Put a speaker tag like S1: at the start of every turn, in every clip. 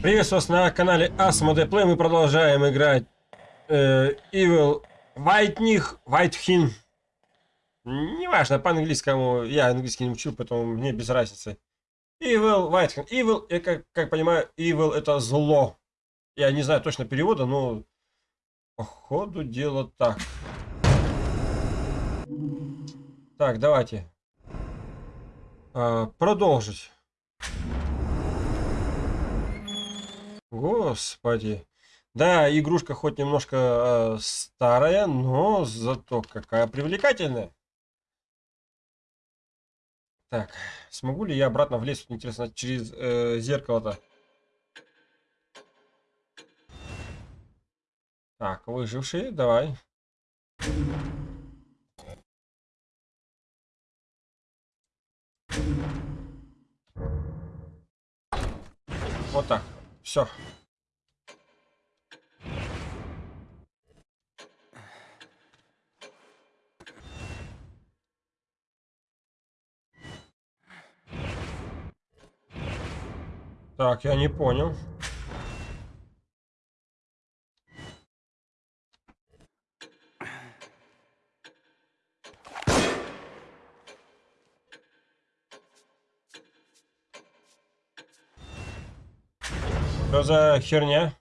S1: Приветствую вас на канале Asmode Play. Мы продолжаем играть э, Evil Whiteних, Whitehин. Неважно, по-английскому. Я английский не учил, поэтому мне без разницы. Evil Whitehин. Evil, я как, как понимаю, Evil это зло. Я не знаю точно перевода, но по ходу дела так. Так, давайте. Э, продолжить. Господи. Да, игрушка хоть немножко э, старая, но зато какая привлекательная. Так, смогу ли я обратно влезть, интересно, через э, зеркало-то? Так, выжившие, давай. Вот так. Все. Так, я не понял. Что за херня?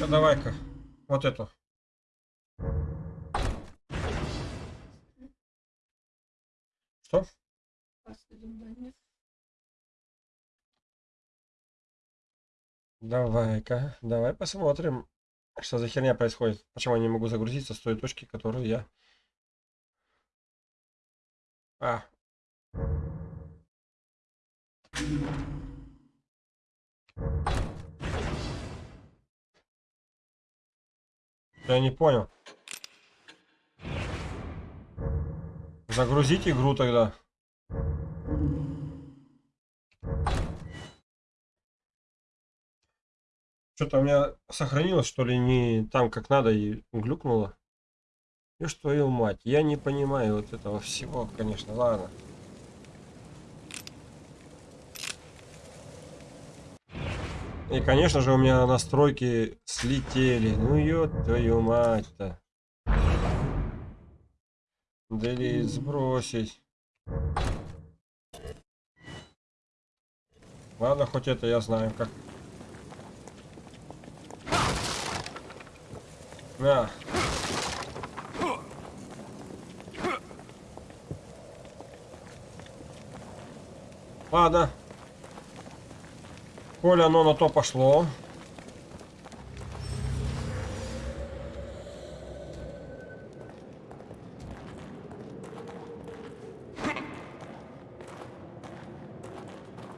S1: Ну давай-ка, вот эту. Что? Давай-ка, давай посмотрим, что за херня происходит. Почему я не могу загрузиться с той точки, которую я... А, я не понял. Загрузить игру тогда. Что-то у меня сохранилось, что ли, не там как надо и глюкнуло. И что, твою мать, я не понимаю вот этого всего, конечно, ладно. И, конечно же, у меня настройки слетели. Ну, ё твою мать-то. Делить, сбросить. Ладно, хоть это я знаю, как. На. Ладно. Коль оно на то пошло.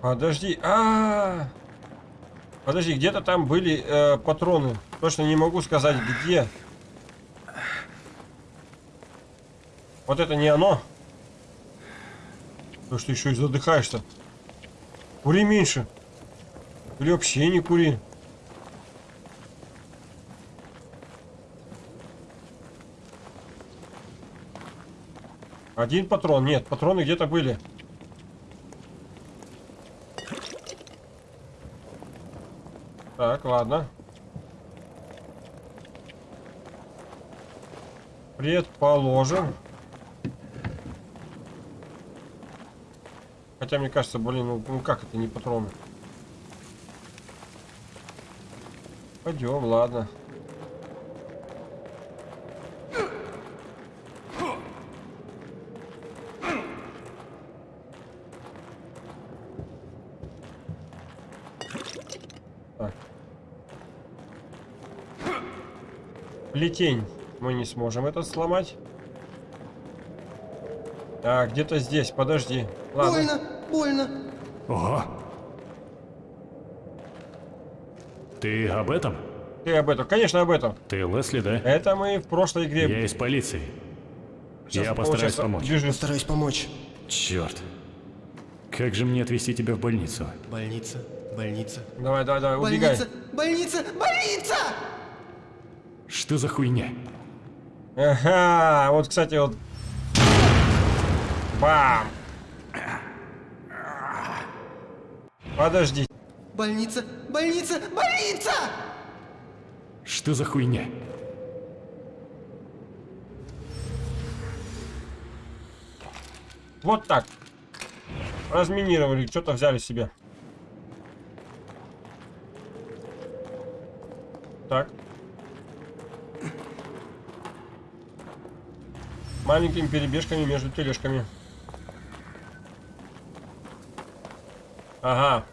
S1: Подожди, а, -а, -а. подожди, где-то там были э, патроны. Точно не могу сказать где. Вот это не оно. Потому что еще и задыхаешься. Кури меньше. Или вообще не кури. Один патрон. Нет, патроны где-то были. Так, ладно. Предположим. Хотя мне кажется, блин, ну, ну как это не патроны? Пойдем, ладно. Так. Плетень. Мы не сможем это сломать. А, где-то здесь, подожди. Ладно.
S2: Больно, больно.
S3: Ого, Ты об этом?
S1: Ты об этом, конечно, об этом.
S3: Ты Лесли, да?
S1: Это мы в прошлой игре.
S3: Я из полиции.
S1: Сейчас
S3: Я постараюсь помочь.
S1: движется.
S2: Постараюсь помочь.
S3: Черт. Как же мне отвезти тебя в больницу?
S2: Больница, больница.
S1: Давай, давай, давай, убегай.
S2: Больница, больница, больница!
S3: Что за хуйня?
S1: Ага, вот, кстати, вот. Бам! Подожди.
S2: Больница, больница, больница!
S3: Что за хуйня?
S1: Вот так. Разминировали, что-то взяли себе. Так. Маленькими перебежками между тележками. Ага.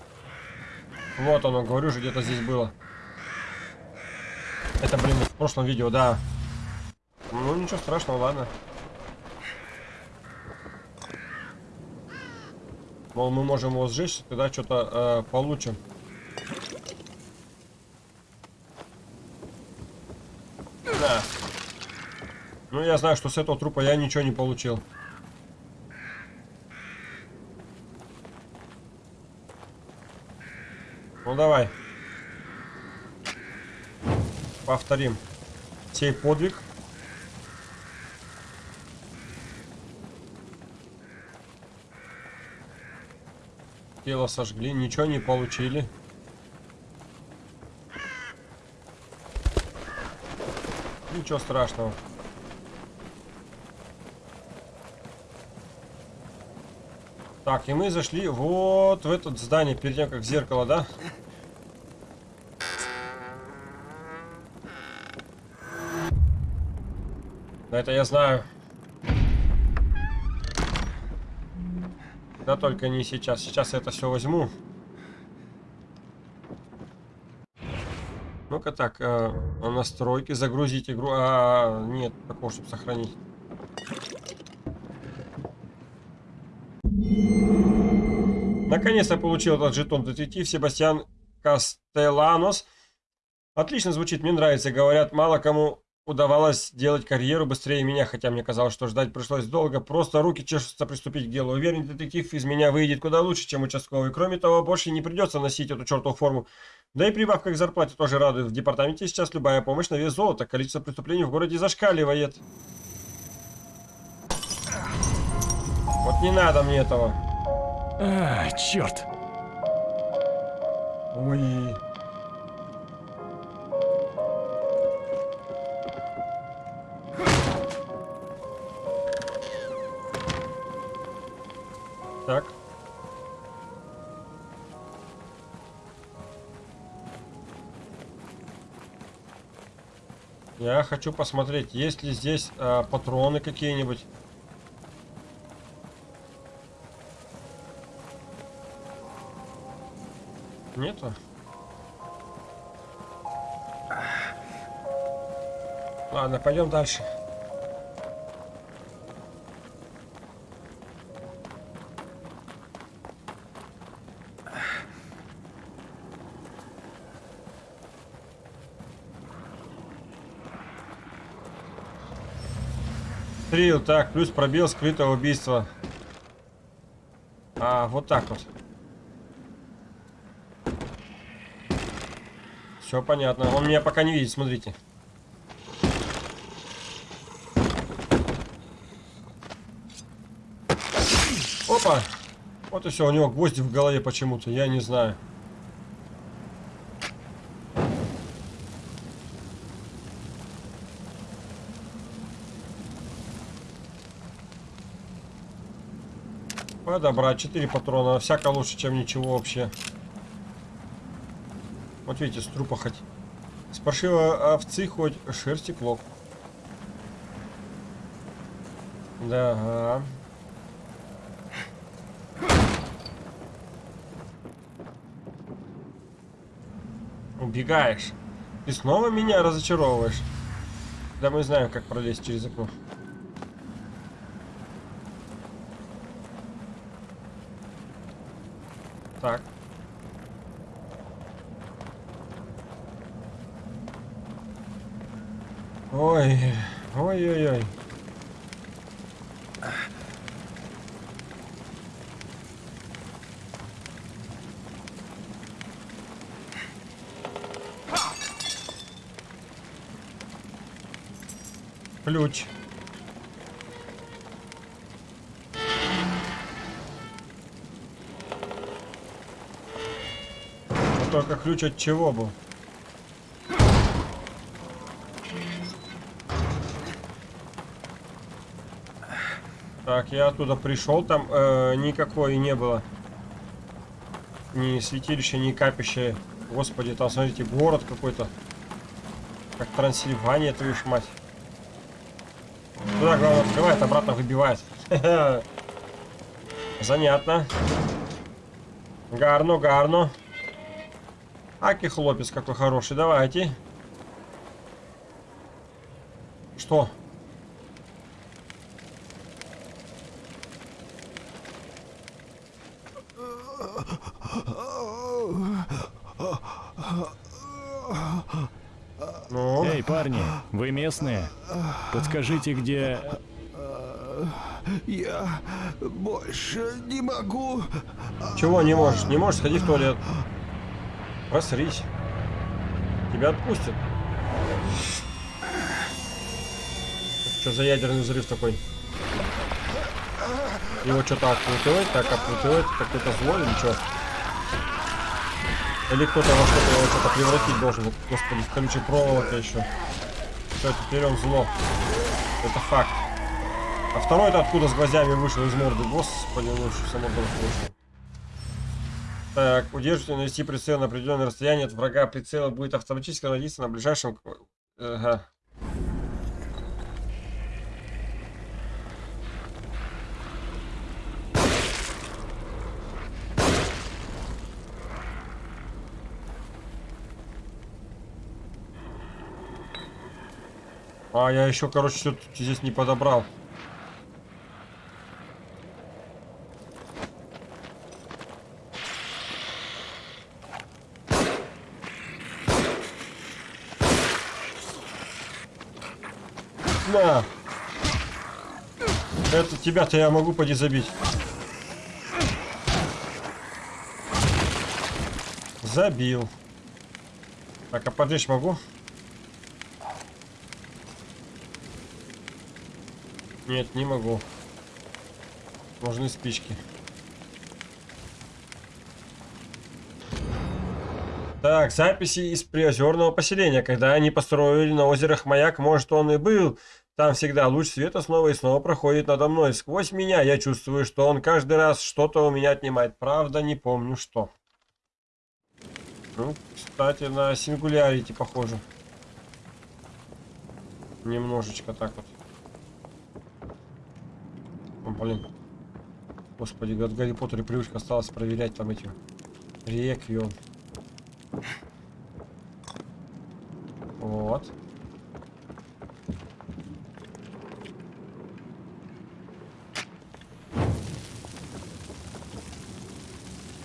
S1: Вот оно, говорю же, где-то здесь было. Это, блин, в прошлом видео, да. Ну, ничего страшного, ладно. Мол, мы можем его сжечь, тогда что-то э, получим. Да. Ну, я знаю, что с этого трупа я ничего не получил. Ну, давай. Повторим. Сей подвиг. Тело сожгли, ничего не получили. Ничего страшного. Так, и мы зашли вот в это здание, перед тем, как зеркало, да? Да это я знаю. Да только не сейчас. Сейчас я это все возьму. Ну-ка так, э, настройки, загрузить игру. А, нет, такого, чтобы сохранить. Наконец-то получил этот жетон детектив Себастьян Кастеланос. Отлично звучит, мне нравится. Говорят, мало кому удавалось делать карьеру быстрее меня, хотя мне казалось, что ждать пришлось долго. Просто руки чешутся приступить к делу. Уверен, детектив из меня выйдет куда лучше, чем участковый. Кроме того, больше не придется носить эту чертову форму. Да и прибавка к зарплате тоже радует. В департаменте сейчас любая помощь на вес золота. Количество преступлений в городе зашкаливает. Вот не надо мне этого.
S3: А, черт.
S1: Ой. Так. Я хочу посмотреть, есть ли здесь а, патроны какие-нибудь. Нету? Ладно, пойдем дальше. Стрел, так, плюс пробел скрытого убийства. А, вот так вот. Все понятно. Он меня пока не видит, смотрите. Опа! Вот и все, у него гвозди в голове почему-то, я не знаю. Подобрать 4 патрона, всяко лучше, чем ничего вообще. Вот видите, с трупа хоть. С паршивой овцы хоть шерсти клок. Да. ага. Убегаешь. Ты снова меня разочаровываешь. Да мы знаем, как пролезть через окно. Так. Ой, ой-ой-ой. Ключ. Только ключ от чего был? Так, я оттуда пришел, там э, никакой не было. Ни святилища, ни капища. Господи, там, смотрите, город какой-то. Как Трансильвания, твою ж мать. Туда, главное, открывает, обратно выбивает. Занятно. Гарно, гарно. Аки хлопец какой хороший, давайте. Что? Ну,
S3: Эй, парни, вы местные? Подскажите, где...
S2: Я больше не могу.
S1: чего не можешь? Не можешь, сходи в туалет. Просрись. Тебя отпустят. Что за ядерный взрыв такой? Его что-то окрутывает, так окрутывает, какое-то зло или что? Или кто-то во что-то его что-то превратить должен. Господи, в колючей проволока еще. Все, теперь он зло. Это факт. А второй-то откуда с гвоздями вышел из морды? Господи, что само вышел. Так, удерживайте навести прицел на определенное расстояние от врага. Прицел будет автоматически наводиться на ближайшем... Ага. А, я еще, короче, что-то здесь не подобрал. На! Это тебя-то я могу поди забить. Забил. Так, а поджечь могу? Нет, не могу. Нужны спички. Так, записи из приозерного поселения. Когда они построили на озерах маяк, может он и был. Там всегда луч света снова и снова проходит надо мной. Сквозь меня я чувствую, что он каждый раз что-то у меня отнимает. Правда, не помню что. Ну, кстати, на сингулярити похоже. Немножечко так вот. О, блин. Господи, от Гарри Поттера привычка осталось проверять там эти реквием. Вот.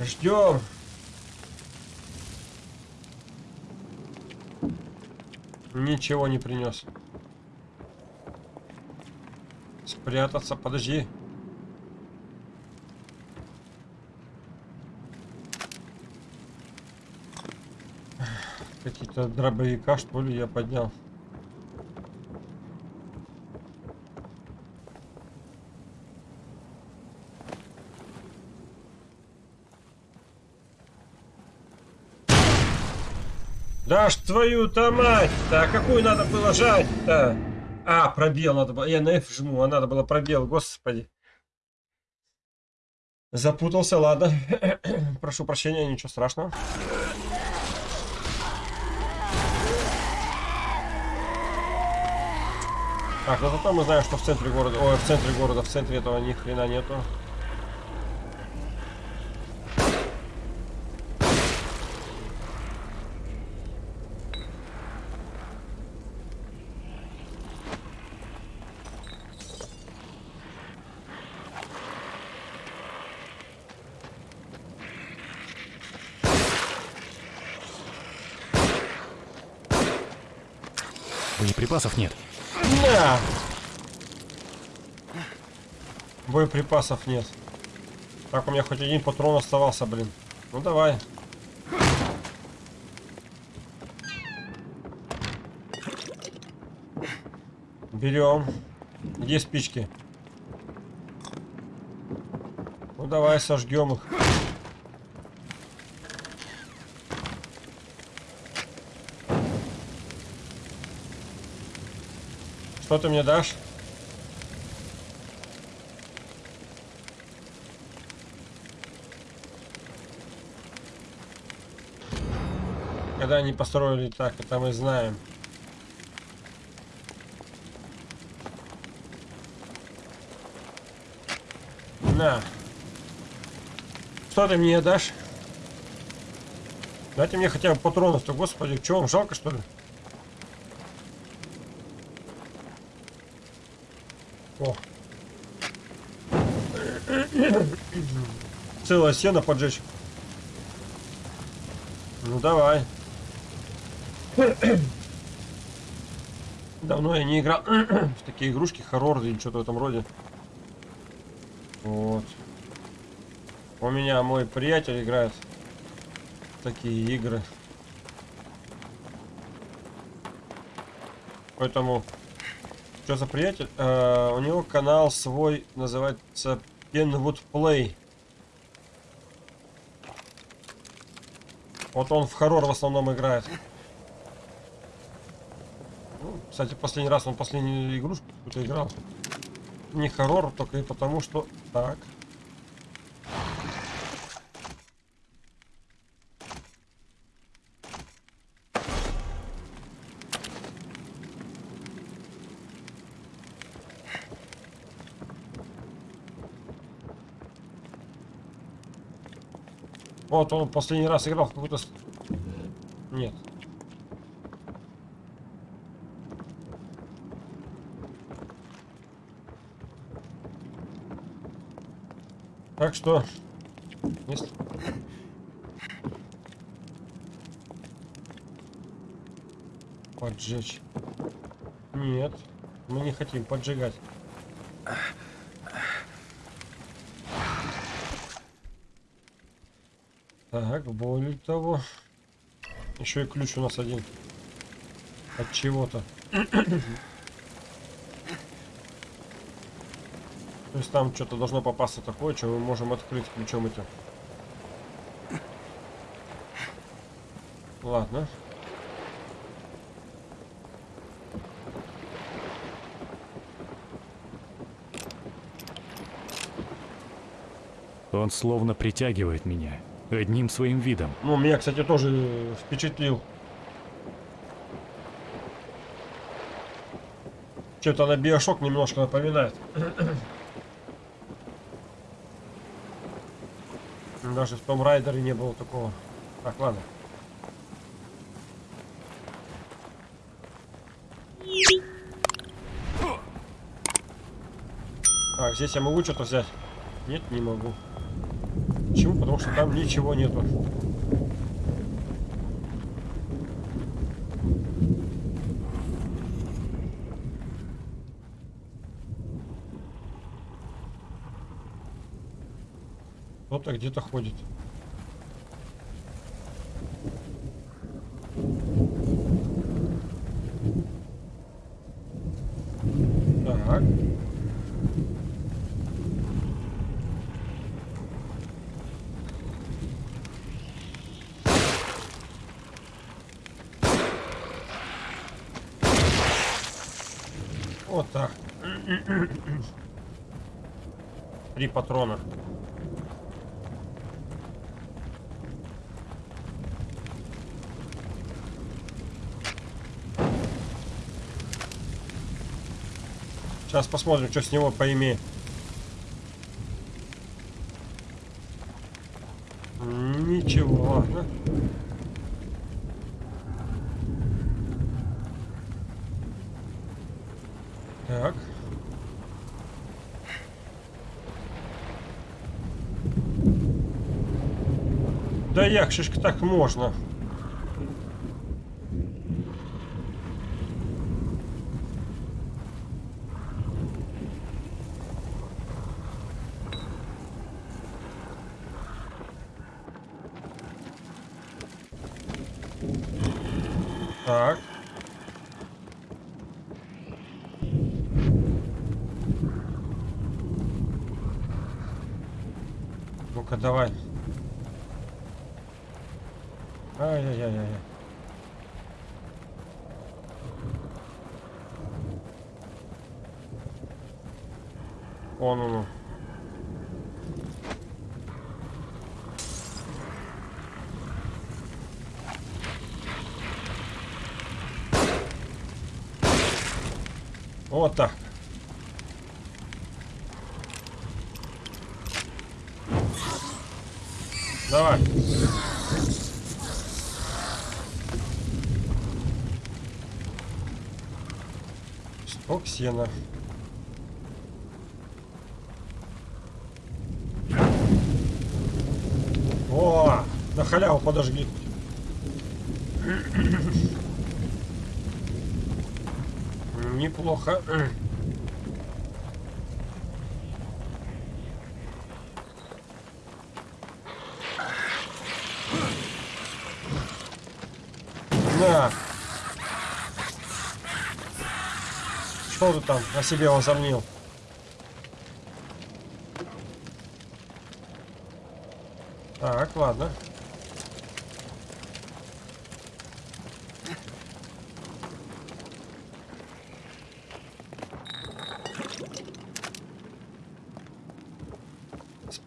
S1: Ждем. Ничего не принес. Спрятаться, подожди. Какие-то дробовика, что ли, я поднял. Да ж твою-то мать-то! А какую надо было жать-то? А, пробел надо было. Я на F жму, а надо было пробел, господи. Запутался, ладно. Прошу прощения, ничего страшного. Так, ну зато мы знаем, что в центре города... Ой, в центре города, в центре этого ни хрена нету.
S3: Боеприпасов нет.
S1: На! Боеприпасов нет. Так, у меня хоть один патрон оставался, блин. Ну давай. Берем. Где спички? Ну давай сожгем их. Что ты мне дашь? Когда они построили так, это мы знаем. На. Что ты мне дашь? Дайте мне хотя бы патронов-то, господи, чего вам жалко, что ли? Целое сено поджечь. Ну давай. Давно я не играл в такие игрушки, хоррор или что-то в этом роде. Вот. У меня мой приятель играет в такие игры. Поэтому, что за приятель? Э, у него канал свой называется Penwood Play. Вот он в хоррор в основном играет. Ну, кстати, последний раз он последнюю игрушку какую-то играл. Не хоррор, только и потому что... Так. Вот он последний раз играл в какую-то... Нет. Так что... Если... Поджечь. Нет, мы не хотим поджигать. Так, более того, еще и ключ у нас один от чего-то. То есть там что-то должно попасться такое, что мы можем открыть ключом этим. Ладно.
S3: Он словно притягивает меня одним своим видом.
S1: Ну, меня, кстати, тоже впечатлил. Что-то на биошок немножко напоминает. Даже в том райдере не было такого. Так, ладно. Так, здесь я могу что-то взять? Нет, не могу. Почему? Потому что там ничего нету. Кто-то где-то ходит. Так. Вот так. Три патрона. Сейчас посмотрим, что с него поимеет. Ничего, ладно. Так. Да як же ж так можна? Так. Ну-ка, давай. Вот так. Давай. Сток сена. О, на халяву подожгли. Неплохо. На. Что ты там о себе возомнил? Так, ладно.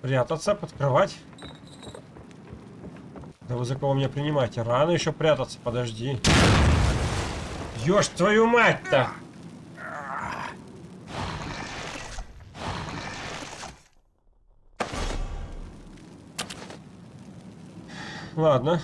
S1: Спрятаться, подкрывать. Да вы за кого меня принимаете? Рано еще прятаться, подожди. Ёж твою мать-то! Ладно.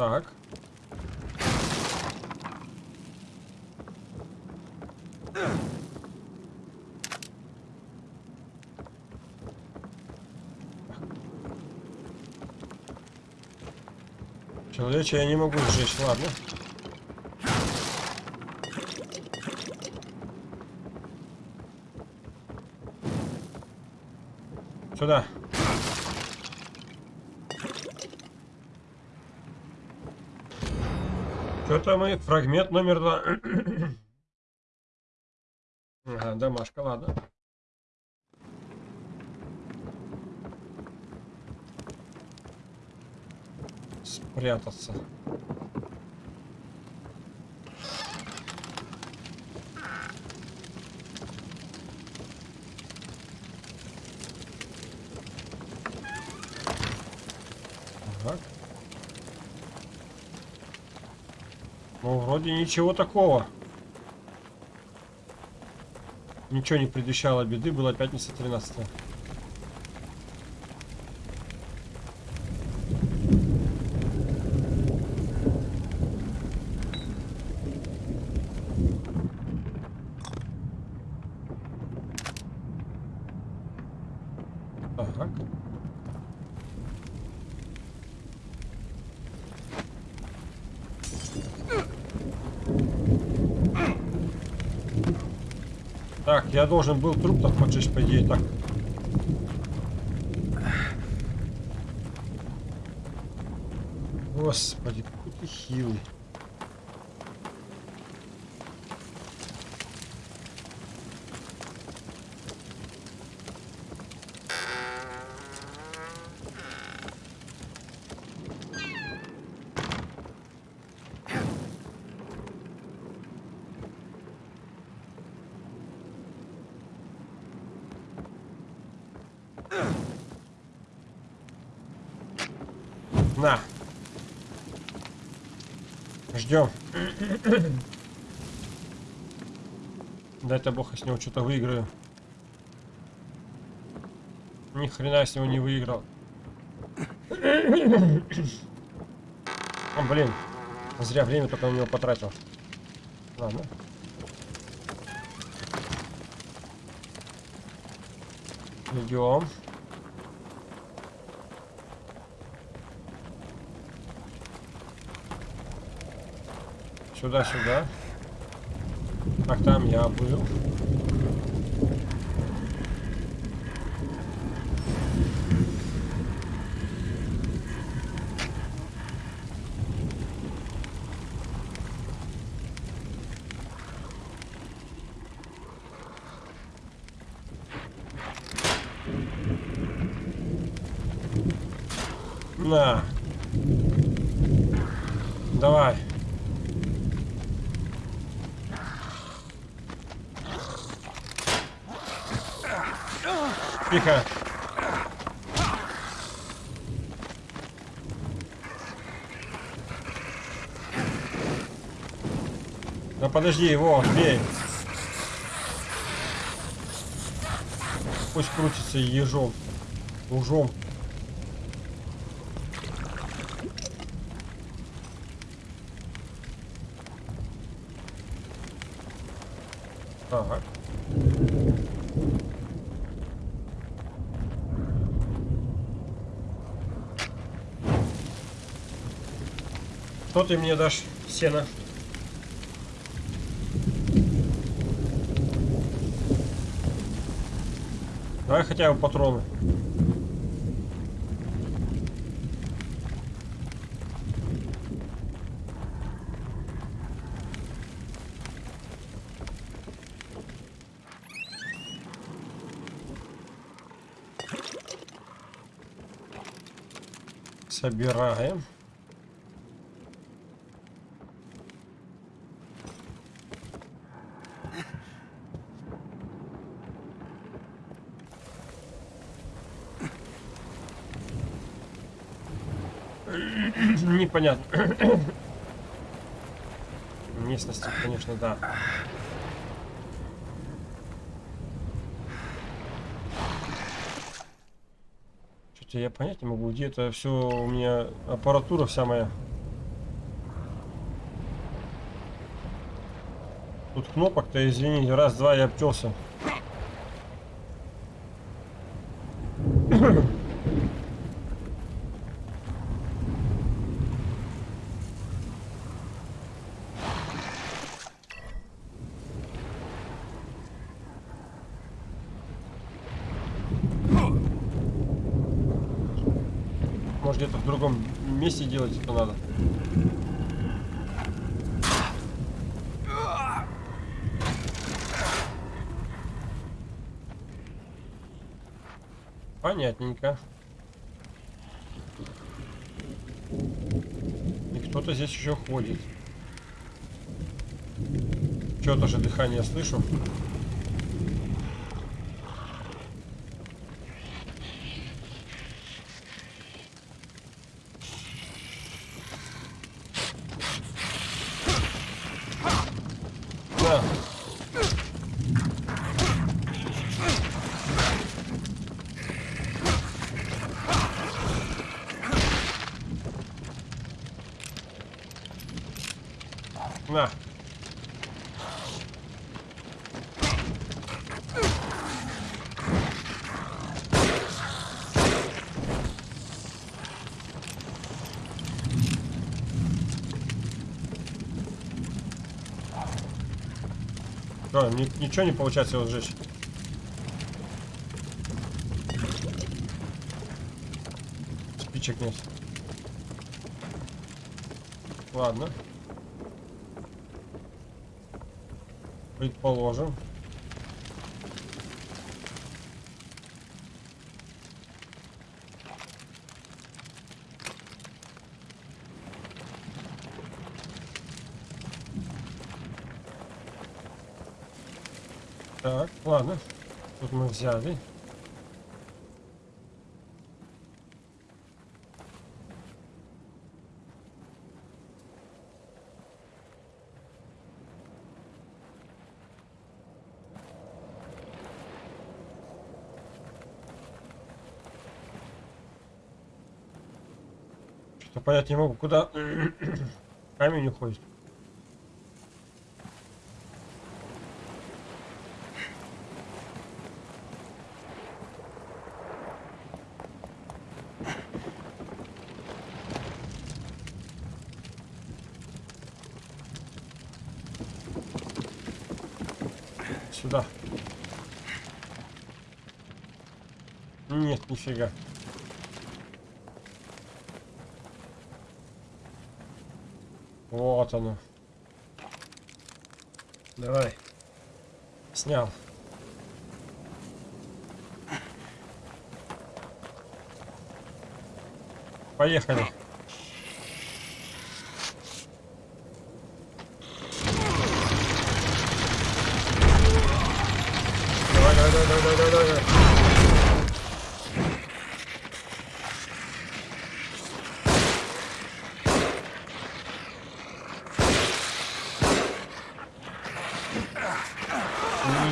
S1: Так. Человече я не могу сжечь, ладно. Сюда. Что-то мы... Фрагмент номер два. ага, домашка, ладно. Спрятаться. Так. Ну, вроде ничего такого. Ничего не предвещало беды, была пятница 13 -е. Так. Так, я должен был труп так поджечь, по идее, так. Господи, какой ты хилый. На. Ждем. Дай-то бог, я с него что-то выиграю. Ни хрена с него не выиграл. О, блин. Зря время только на него потратил. Ладно. Идем. Сюда, сюда. Так, там я был. На. Давай. Тихо. Да подожди его, бей. Пусть крутится ежом. Ужом. Так. Что ты мне дашь, сено? Давай хотя бы патроны. Собираем. Непонятно. Местности, конечно, да. Что-то я понять не могу, где это все у меня аппаратура вся моя. Тут кнопок-то, извините, раз-два я обтелся. Может где-то в другом месте делать это надо. Понятненько. И кто-то здесь еще ходит. Что-то же дыхание слышу. Да. На. Ни- ничего не получается его сжечь? Спичек нет. Ладно. Предположим. Так, ладно. Тут мы взяли. Что-то понять не могу, куда камень уходит. Сюда. Нет, нифига. Вот оно. Давай. Снял. Поехали. Давай, давай, давай, давай, давай, давай, давай.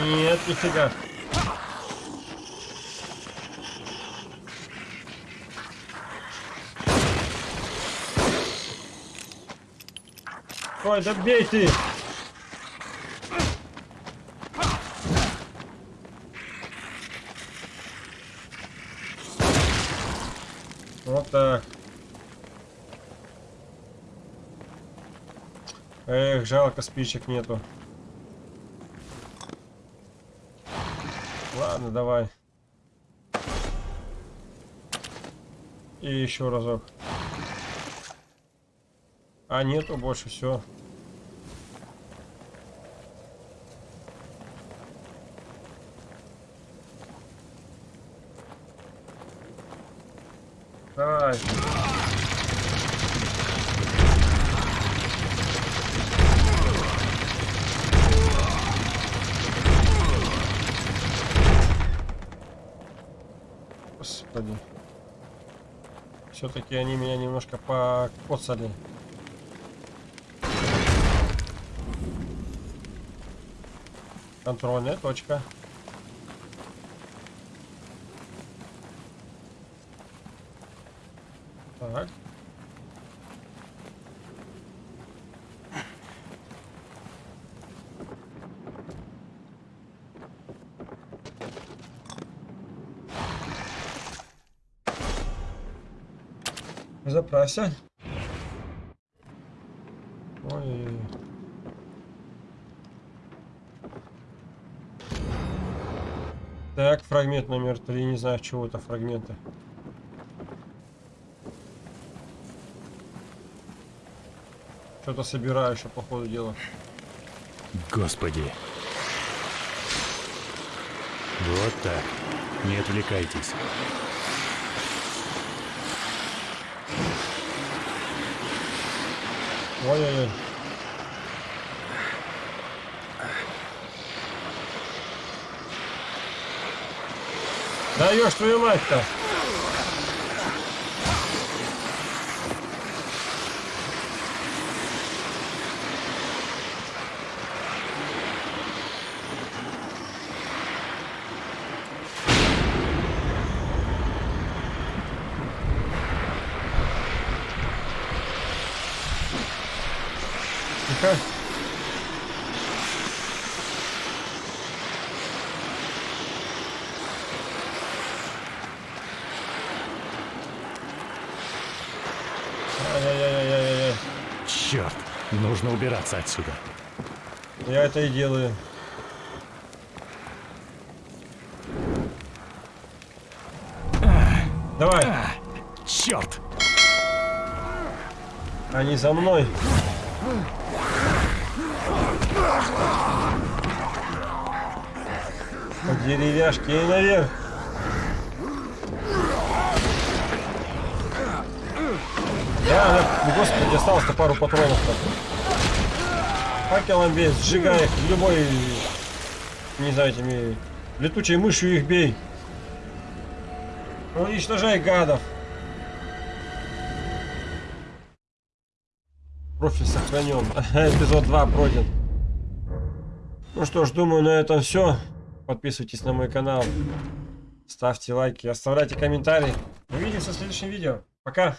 S1: Нет, нифига. Ой, да бей ты! Вот так. Эх, жалко, спичек нету. Ладно, давай. И еще разок. А нету больше, все. Давай. Господи. Все-таки они меня немножко покоцали. Контрольная точка. Так. Заправься. Ой. Так, фрагмент номер три. Не знаю, чего это фрагменты. Что-то собираю еще по ходу дела.
S3: Господи. Вот так. Не отвлекайтесь.
S1: Ой-ой-ой. Даешь твою мать-то.
S3: Нужно убираться отсюда.
S1: Я это и делаю. Давай,
S3: Черт.
S1: они за мной. По деревяшке и наверх. Да, да, господи, осталось-то пару патронов-то. Факелом бей, сжигай их, любой, не знаю, этими летучей мышью их бей. Уничтожай гадов. Профиль сохранен. Эпизод 2 пройден. Ну что ж, думаю, на этом все. Подписывайтесь на мой канал. Ставьте лайки, оставляйте комментарии. Увидимся в следующем видео. Пока.